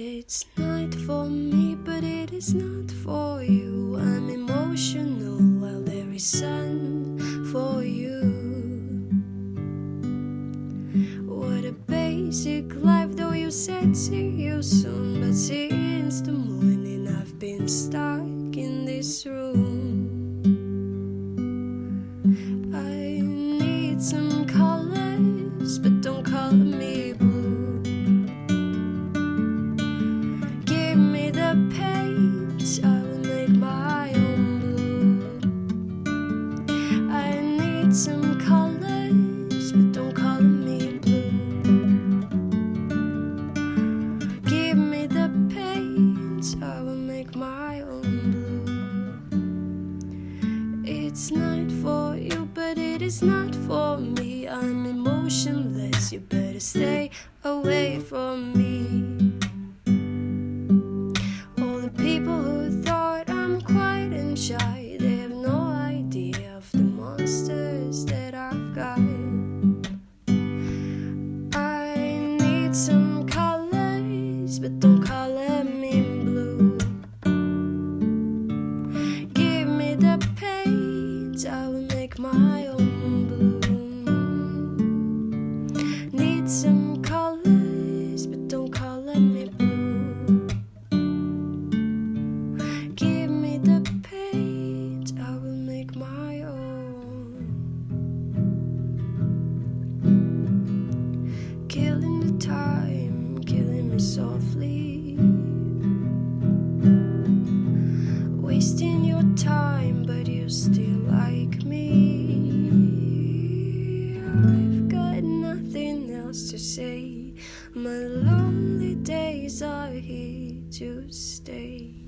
It's not for me, but it is not for you. I'm emotional while there is sun for you. What a basic life, though you said see you soon. But since the morning, I've been stuck in this room. Some colors, but don't color me blue. Give me the paint, I will make my own blue. It's not for you, but it is not for me. I'm emotionless, you better stay away from me. But don't color me blue. Give me the paint, I will make my own blue. Need some colors, but don't color me blue. Give me the paint, I will make my own. Killing the time, softly. Wasting your time, but you still like me. I've got nothing else to say. My lonely days are here to stay.